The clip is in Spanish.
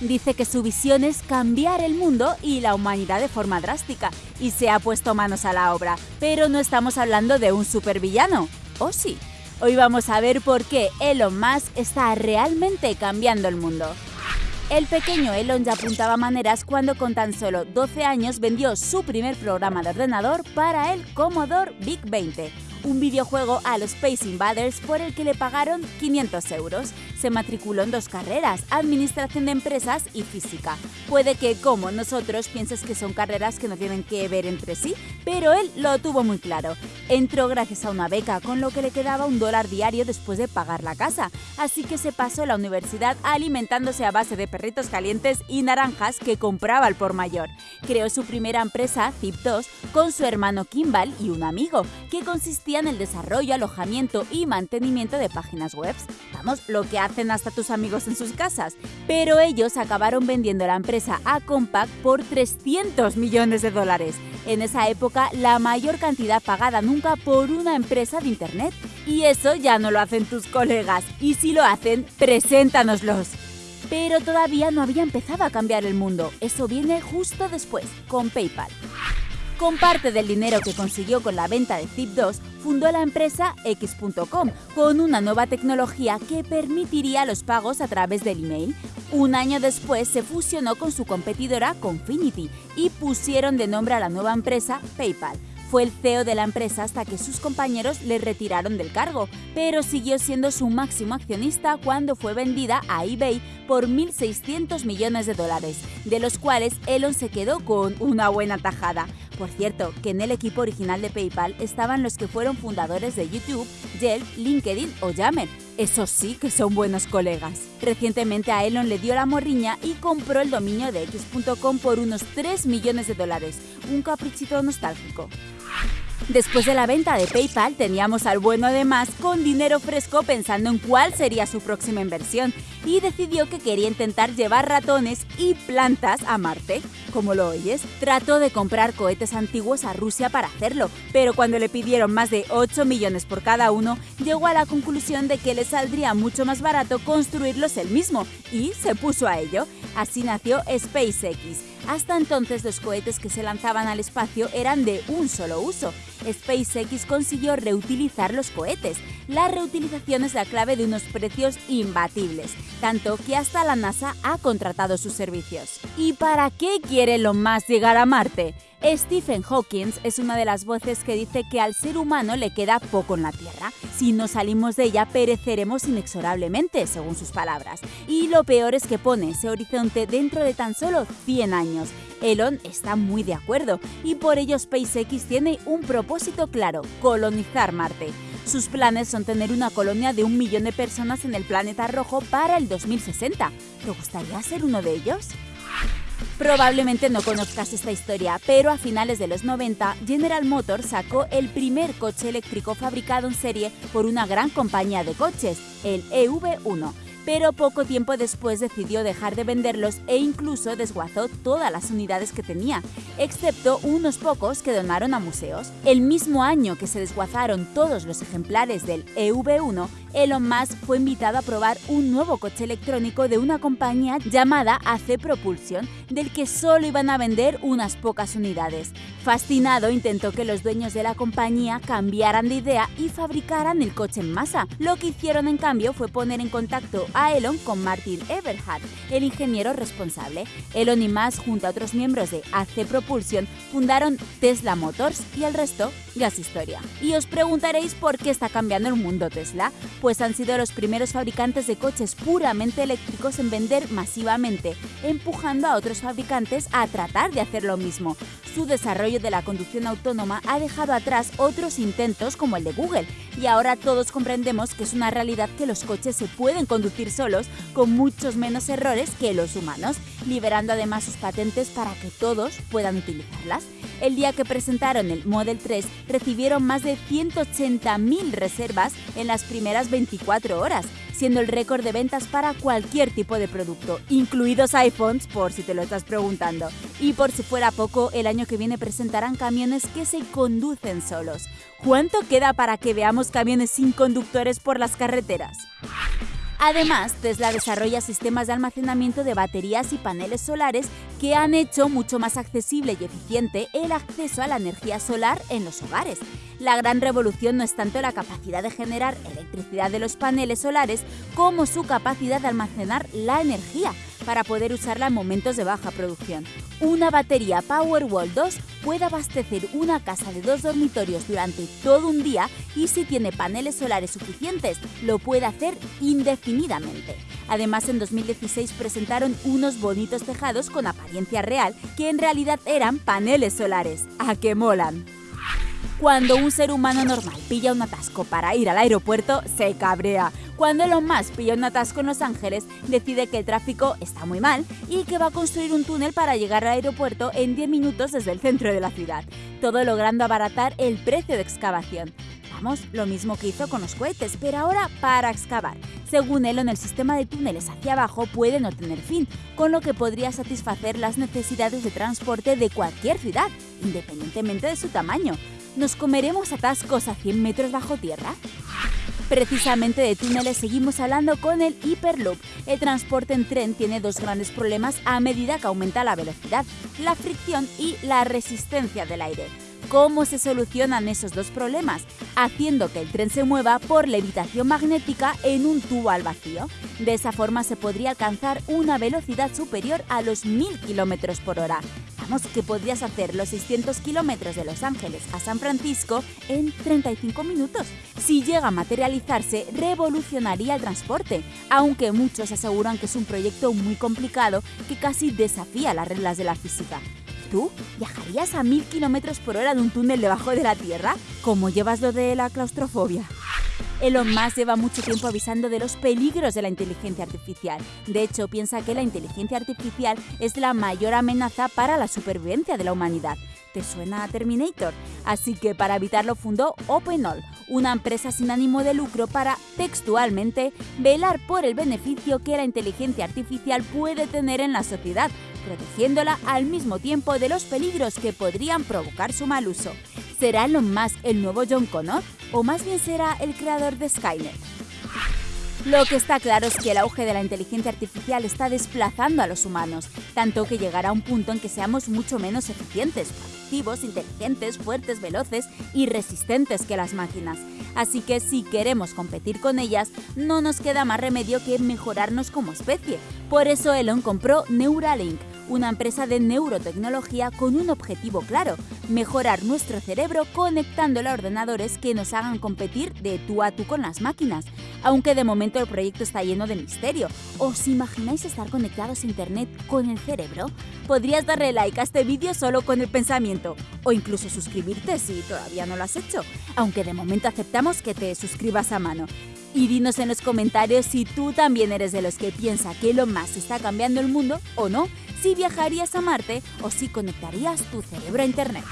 Dice que su visión es cambiar el mundo y la humanidad de forma drástica, y se ha puesto manos a la obra. Pero no estamos hablando de un supervillano, ¿o sí? Hoy vamos a ver por qué Elon Musk está realmente cambiando el mundo. El pequeño Elon ya apuntaba maneras cuando con tan solo 12 años vendió su primer programa de ordenador para el Commodore VIC 20, un videojuego a los Space Invaders por el que le pagaron 500 euros. Se matriculó en dos carreras, Administración de Empresas y Física. Puede que, como nosotros, pienses que son carreras que no tienen que ver entre sí, pero él lo tuvo muy claro. Entró gracias a una beca, con lo que le quedaba un dólar diario después de pagar la casa, así que se pasó la universidad alimentándose a base de perritos calientes y naranjas que compraba al por mayor. Creó su primera empresa, Zip2, con su hermano Kimball y un amigo, que consistía en el desarrollo, alojamiento y mantenimiento de páginas web. Vamos, lo que hacen hasta tus amigos en sus casas. Pero ellos acabaron vendiendo la empresa a Compaq por 300 millones de dólares. En esa época, la mayor cantidad pagada nunca por una empresa de Internet. Y eso ya no lo hacen tus colegas. Y si lo hacen, preséntanoslos. Pero todavía no había empezado a cambiar el mundo. Eso viene justo después, con PayPal. Con parte del dinero que consiguió con la venta de Zip2, fundó la empresa X.com con una nueva tecnología que permitiría los pagos a través del email. Un año después se fusionó con su competidora Confinity y pusieron de nombre a la nueva empresa PayPal. Fue el CEO de la empresa hasta que sus compañeros le retiraron del cargo, pero siguió siendo su máximo accionista cuando fue vendida a eBay por 1.600 millones de dólares, de los cuales Elon se quedó con una buena tajada. Por cierto, que en el equipo original de PayPal estaban los que fueron fundadores de YouTube, Yelp, LinkedIn o Yammer. Esos sí que son buenos colegas. Recientemente a Elon le dio la morriña y compró el dominio de X.com por unos 3 millones de dólares, un caprichito nostálgico. Después de la venta de PayPal teníamos al bueno de más con dinero fresco pensando en cuál sería su próxima inversión y decidió que quería intentar llevar ratones y plantas a Marte. Como lo oyes, trató de comprar cohetes antiguos a Rusia para hacerlo, pero cuando le pidieron más de 8 millones por cada uno, llegó a la conclusión de que le saldría mucho más barato construirlos él mismo y se puso a ello. Así nació SpaceX hasta entonces los cohetes que se lanzaban al espacio eran de un solo uso. SpaceX consiguió reutilizar los cohetes. La reutilización es la clave de unos precios imbatibles, tanto que hasta la NASA ha contratado sus servicios. ¿Y para qué quiere Elon Musk llegar a Marte? Stephen Hawking es una de las voces que dice que al ser humano le queda poco en la Tierra. Si no salimos de ella, pereceremos inexorablemente, según sus palabras. Y lo peor es que pone ese horizonte dentro de tan solo 100 años. Elon está muy de acuerdo y por ello SpaceX tiene un propósito claro, colonizar Marte. Sus planes son tener una colonia de un millón de personas en el planeta rojo para el 2060. ¿Te gustaría ser uno de ellos? Probablemente no conozcas esta historia, pero a finales de los 90, General Motors sacó el primer coche eléctrico fabricado en serie por una gran compañía de coches, el EV1 pero poco tiempo después decidió dejar de venderlos e incluso desguazó todas las unidades que tenía, excepto unos pocos que donaron a museos. El mismo año que se desguazaron todos los ejemplares del EV1, Elon Musk fue invitado a probar un nuevo coche electrónico de una compañía llamada AC Propulsion, del que solo iban a vender unas pocas unidades. Fascinado, intentó que los dueños de la compañía cambiaran de idea y fabricaran el coche en masa. Lo que hicieron en cambio fue poner en contacto Elon con Martin Eberhard, el ingeniero responsable. Elon y Musk, junto a otros miembros de AC Propulsion, fundaron Tesla Motors y el resto historia. Y os preguntaréis por qué está cambiando el mundo Tesla pues han sido los primeros fabricantes de coches puramente eléctricos en vender masivamente, empujando a otros fabricantes a tratar de hacer lo mismo. Su desarrollo de la conducción autónoma ha dejado atrás otros intentos como el de Google, y ahora todos comprendemos que es una realidad que los coches se pueden conducir solos con muchos menos errores que los humanos, liberando además sus patentes para que todos puedan utilizarlas. El día que presentaron el Model 3 recibieron más de 180.000 reservas en las primeras 24 horas, siendo el récord de ventas para cualquier tipo de producto, incluidos iPhones por si te lo estás preguntando. Y por si fuera poco, el año que viene presentarán camiones que se conducen solos. ¿Cuánto queda para que veamos camiones sin conductores por las carreteras? Además, Tesla desarrolla sistemas de almacenamiento de baterías y paneles solares que han hecho mucho más accesible y eficiente el acceso a la energía solar en los hogares. La gran revolución no es tanto la capacidad de generar electricidad de los paneles solares como su capacidad de almacenar la energía para poder usarla en momentos de baja producción. Una batería Powerwall 2 puede abastecer una casa de dos dormitorios durante todo un día y si tiene paneles solares suficientes, lo puede hacer indefinidamente. Además, en 2016 presentaron unos bonitos tejados con apariencia real que en realidad eran paneles solares. ¡A qué molan! Cuando un ser humano normal pilla un atasco para ir al aeropuerto, se cabrea. Cuando Elon Musk pilla un atasco en Los Ángeles, decide que el tráfico está muy mal y que va a construir un túnel para llegar al aeropuerto en 10 minutos desde el centro de la ciudad, todo logrando abaratar el precio de excavación. Vamos, lo mismo que hizo con los cohetes, pero ahora para excavar. Según Elon, el sistema de túneles hacia abajo puede no tener fin, con lo que podría satisfacer las necesidades de transporte de cualquier ciudad, independientemente de su tamaño. ¿Nos comeremos atascos a 100 metros bajo tierra? Precisamente de túneles seguimos hablando con el Hyperloop. El transporte en tren tiene dos grandes problemas a medida que aumenta la velocidad, la fricción y la resistencia del aire. ¿Cómo se solucionan esos dos problemas? Haciendo que el tren se mueva por levitación magnética en un tubo al vacío. De esa forma se podría alcanzar una velocidad superior a los 1000 km por hora, que podrías hacer los 600 kilómetros de Los Ángeles a San Francisco en 35 minutos. Si llega a materializarse, revolucionaría el transporte, aunque muchos aseguran que es un proyecto muy complicado que casi desafía las reglas de la física. ¿Tú viajarías a 1000 kilómetros por hora en un túnel debajo de la Tierra? ¿Cómo llevas lo de la claustrofobia? Elon Musk lleva mucho tiempo avisando de los peligros de la inteligencia artificial. De hecho, piensa que la inteligencia artificial es la mayor amenaza para la supervivencia de la humanidad. ¿Te suena a Terminator? Así que para evitarlo fundó OpenAll, una empresa sin ánimo de lucro para, textualmente, velar por el beneficio que la inteligencia artificial puede tener en la sociedad, protegiéndola al mismo tiempo de los peligros que podrían provocar su mal uso. ¿Será Elon Musk el nuevo John Connor? ¿O más bien será el creador de Skynet? Lo que está claro es que el auge de la inteligencia artificial está desplazando a los humanos, tanto que llegará un punto en que seamos mucho menos eficientes, activos, inteligentes, fuertes, veloces y resistentes que las máquinas. Así que si queremos competir con ellas, no nos queda más remedio que mejorarnos como especie. Por eso Elon compró Neuralink, una empresa de neurotecnología con un objetivo claro, mejorar nuestro cerebro conectándolo a ordenadores que nos hagan competir de tú a tú con las máquinas. Aunque de momento el proyecto está lleno de misterio. ¿Os imagináis estar conectados a Internet con el cerebro? Podrías darle like a este vídeo solo con el pensamiento, o incluso suscribirte si todavía no lo has hecho, aunque de momento aceptamos que te suscribas a mano. Y dinos en los comentarios si tú también eres de los que piensa que lo más está cambiando el mundo o no si viajarías a Marte o si conectarías tu cerebro a Internet.